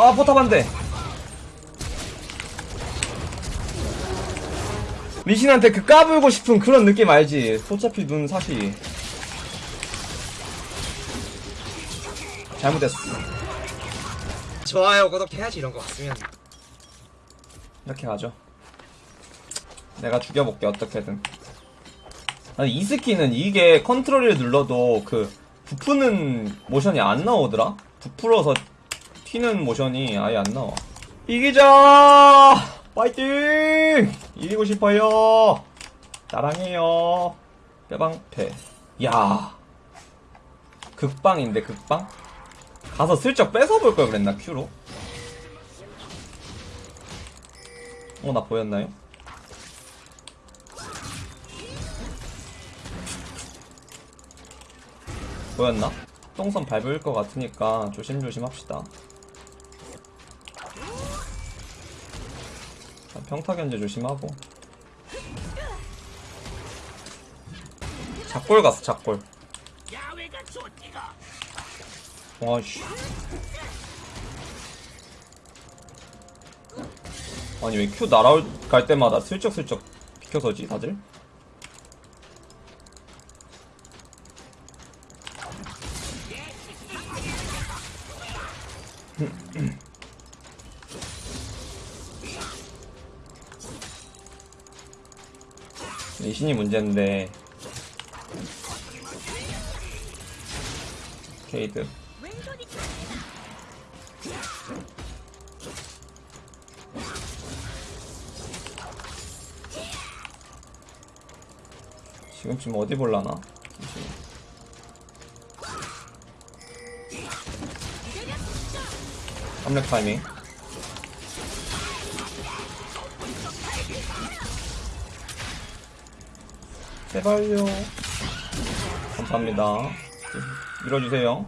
아 포탑 안돼 리신한테 그 까불고 싶은 그런 느낌 알지? 어차피 눈 사시 잘못했어. 좋아요 구독해야지 이런 거 같으면. 이렇게 가죠. 내가 죽여볼게 어떻게든. 아니 이 스킨은 이게 컨트롤을 눌러도 그 부푸는 모션이 안 나오더라? 부풀어서 튀는 모션이 아예 안 나와. 이기자! 파이팅! 이기고 싶어요. 사랑해요. 빼방패. 야. 극방인데 극방? 가서 슬쩍 뺏어볼 걸 그랬나 큐로? 어 나 보였나요? 보였나? 똥선 밟을 것 같으니까 조심조심 합시다. 자, 평타 견제 조심하고. 작골 갔어, 작골. 와씨. 아니, 왜큐 날아갈 때마다 슬쩍슬쩍 비켜서지, 다들? 리신이 문제인데. 케이드. 지금쯤 어디 볼라나? 리신이. 깜렉 타이밍 제발요 감사합니다 밀어주세요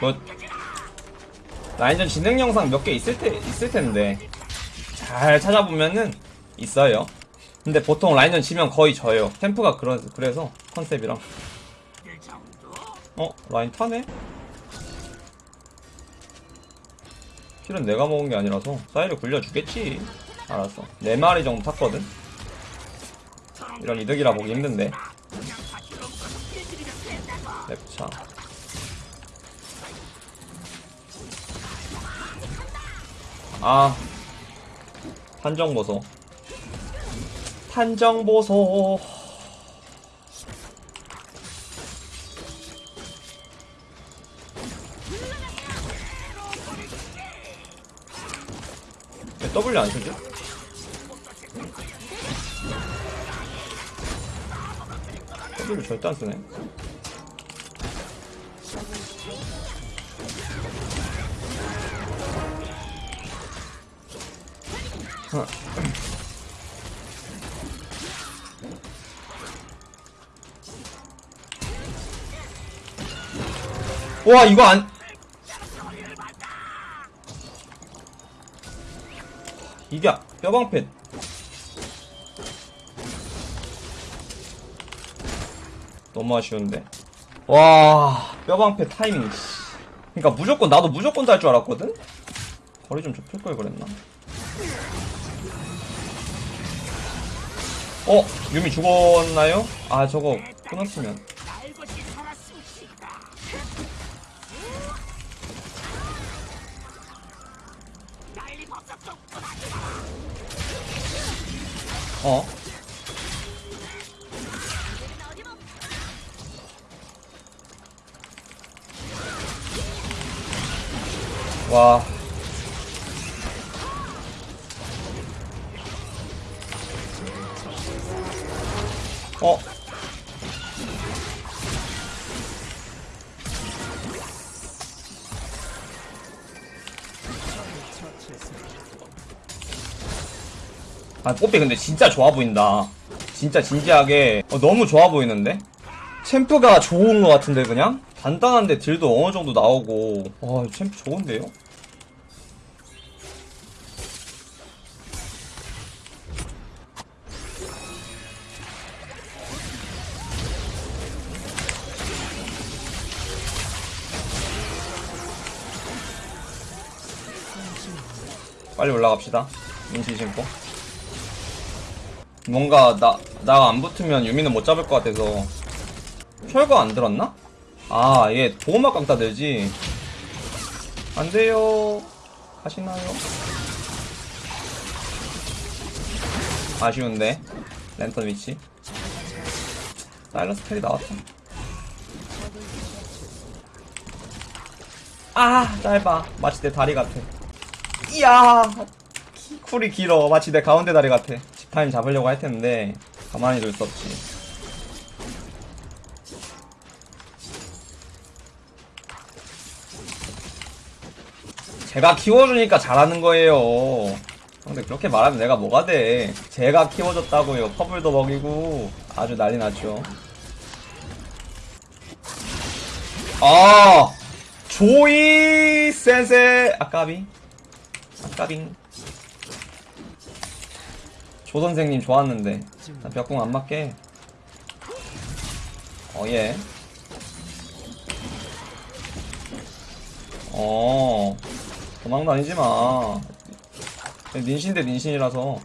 뭐 라인전 진행 영상 몇 개 있을 때 있을 텐데 잘 찾아보면은 있어요. 근데 보통 라인전 지면 거의 져요. 템프가 그러, 그래서 컨셉이랑. 어 라인 타네? 킬은 내가 먹은 게 아니라서 사이를 굴려주겠지. 알았어. 네 마리 정도 탔거든. 이런 이득이라 보기 힘든데. 랩차. 아 판정보소 판정보소 W 안 쓰지? W 절대 안 쓰네 와 이거 안 뼈방패. 너무 아쉬운데. 와. 뼈방패 타이밍 씨. 그니까 무조건 나도 무조건 달 줄 알았거든? 거리 좀 좁힐 걸 그랬나? 어? 유미 죽었나요? 아 저거 끊었으면 어? 와. 어? 아 꽃비 근데 진짜 좋아 보인다 진짜 진지하게 어, 너무 좋아 보이는데? 챔프가 좋은 것 같은데 그냥? 단단한데 딜도 어느 정도 나오고 와 챔프 좋은데요? 빨리 올라갑시다 인치 신고 뭔가 나, 나 안 붙으면 유미는 못 잡을 것 같아서. 철거 안 들었나? 아, 얘 보호막 강타 되지. 안 돼요. 가시나요? 아쉬운데. 랜턴 위치. 사일러스 텔이 나왔다. 아, 짧아. 마치 내 다리 같아. 이야! 키- 쿨이 길어. 마치 내 가운데 다리 같아. 집타임 잡으려고 할 텐데, 가만히 둘 수 없지. 제가 키워주니까 잘하는 거예요. 근데 그렇게 말하면 내가 뭐가 돼. 제가 키워줬다고요. 퍼블도 먹이고 아주 난리 났죠. 아 조이 센세 아까비 아까빙 조 선생님 좋았는데. 나 벽공 안 맞게. 어예. 어 도망 다니지 마. 닌신 대 닌신이라서.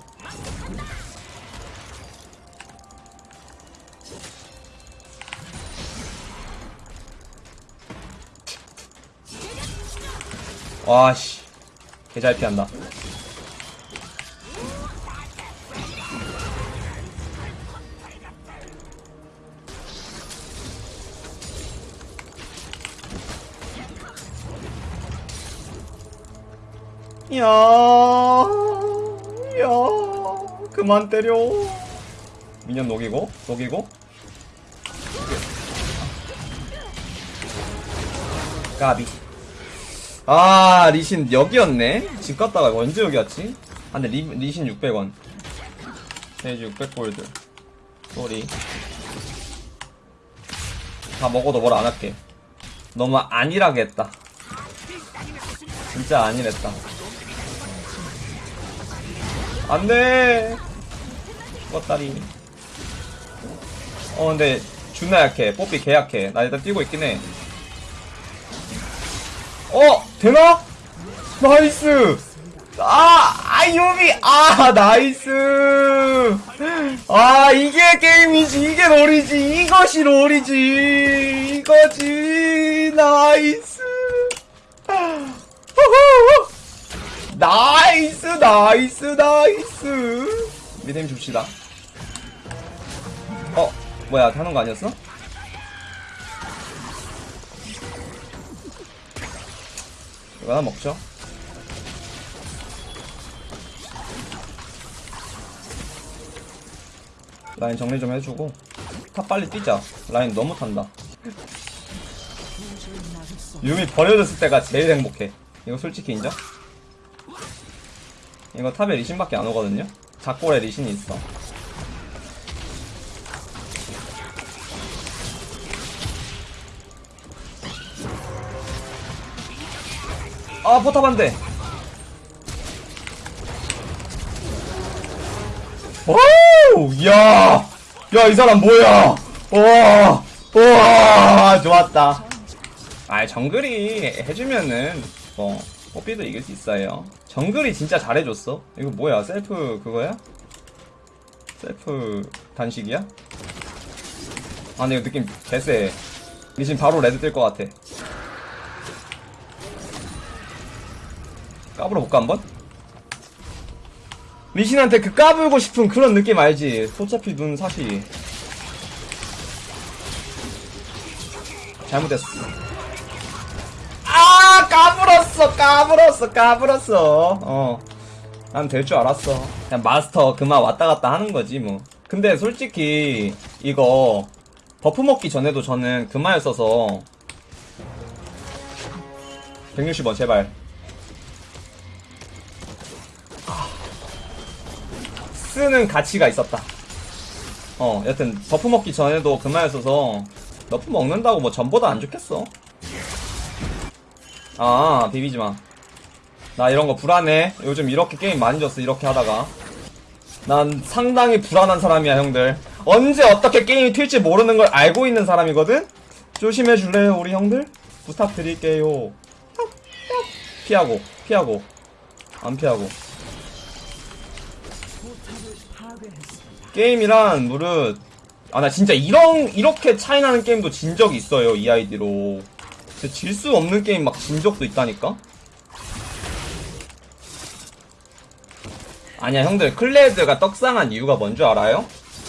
와씨. 개잘 피한다 야, 야, 그만 때려. 미년 녹이고, 녹이고. 까비. 아, 리신 여기였네? 집 갔다가 언제 여기 왔지? 아, 근데 리, 리신 600원. 페이지 600골드. Sorry. 다 먹어도 뭘 안 할게. 너무 안일하게 했다. 진짜 안일했다. 안 돼! 껐다리. 어, 근데, 존나 약해. 뽀삐 개 약해. 나 일단 뛰고 있긴 해. 어! 되나? Nice! 아! 아, 유미! 아, nice! 아, 이게 게임이지. 이게 롤이지. 이것이 롤이지. 이거지. Nice! 후후! Nice nice nice. 미드임 줍시다. 어 뭐야 하는 거 아니었어? 이거 하나 먹죠? 라인 정리 좀 해주고 탑 빨리 뛰자. 라인 너무 탄다. 유미 버려졌을 때가 제일 행복해. 이거 솔직히 인정? 이거 탑에 리신밖에 안 오거든요? 작골에 리신이 있어. 아, 포탑 안 돼! 오우! 야! 야, 이 사람 뭐야! 와! 와! 좋았다. 아, 정글이 해주면은, 뭐, 뽀삐도 이길 수 있어요. 정글이 진짜 잘해줬어. 이거 뭐야? 셀프 그거야? 셀프 단식이야? 아, 근데 이거 느낌 개쎄. 리신 바로 레드 뜰 것 같아. 까불어 볼까 한번? 리신한테 그 까불고 싶은 그런 느낌 알지? 어차피 눈 사시. 잘못했어. 아 까불었어 까불었어 까불었어. 어 난 될 줄 알았어. 그냥 마스터 그만 왔다 갔다 하는 거지 뭐. 근데 솔직히 이거 버프 먹기 전에도 저는 그마였어서 160원 제발. 아, 쓰는 가치가 있었다. 어 여튼 buff 먹기 전에도 그마였어서 buff 먹는다고 뭐 전보다 안 좋겠어 아 비비지마. 나 이런거 불안해. 요즘 이렇게 게임 많이 졌어 이렇게 하다가. 난 상당히 불안한 사람이야 형들. 언제 어떻게 게임이 튈지 모르는 걸 알고 있는 사람이거든? 조심해 줄래요 우리 형들? 부탁드릴게요. 피하고 피하고. 안 피하고. 게임이란 무릇 아 나 진짜 이런 이렇게 차이 나는 게임도 진 적이 있어요 이 아이디로 질 수 없는 게임 막 진 적도 있다니까? 아니야 형들. 클레드가 떡상한 이유가 뭔 줄 알아요?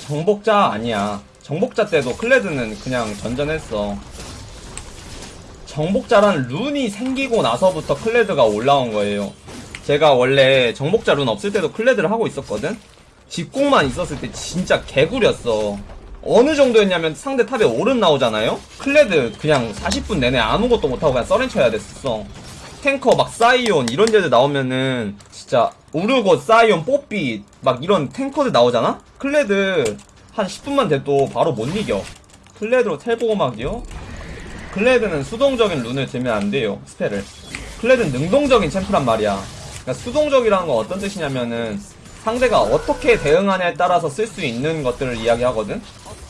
정복자 아니야. 정복자 때도 클레드는 그냥 전전했어. 정복자란 rune이 생기고 나서부터 클레드가 올라온 거예요. 제가 원래 정복자 룬 없을 때도 클레드를 하고 있었거든? 집공만 있었을 때 진짜 개구렸어 어느 정도였냐면 상대 탑에 오른 나오잖아요? 클레드 그냥 40분 내내 아무것도 못하고 그냥 써렌 쳐야 됐었어 탱커 막 사이온 이런 데들 나오면은 진짜 우르곳 사이온 뽀삐 막 이런 탱커들 나오잖아? 클레드 한 10분만 돼도 바로 못 이겨 클레드로 텔보고막이요? 클레드는 수동적인 rune을 들면 안 돼요 spell을 클레드는 능동적인 챔프란 말이야 그러니까 수동적이라는 건 어떤 뜻이냐면은 상대가 어떻게 대응하냐에 따라서 쓸 수 있는 것들을 이야기하거든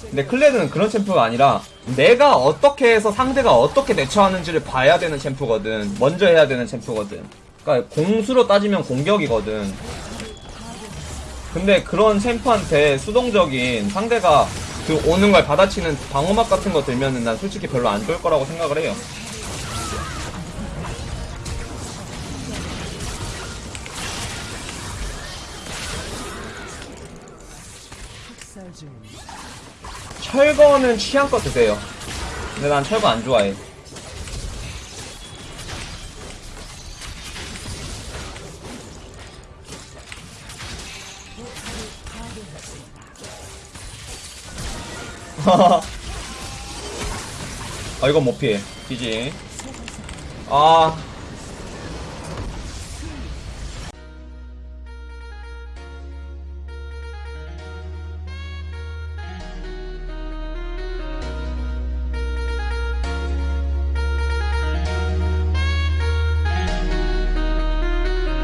근데 클레드는 그런 챔프가 아니라 내가 어떻게 해서 상대가 어떻게 대처하는지를 봐야 되는 챔프거든. 먼저 해야 되는 챔프거든. 그러니까 공수로 따지면 공격이거든. 근데 그런 챔프한테 수동적인 상대가 그 오는 걸 받아치는 방어막 같은 거 들면은 난 솔직히 별로 안 좋을 거라고 생각을 해요 철거는 취향껏 드세요. 근데 난 철거 안 좋아해. 아 이건 못 피해. 지지. 아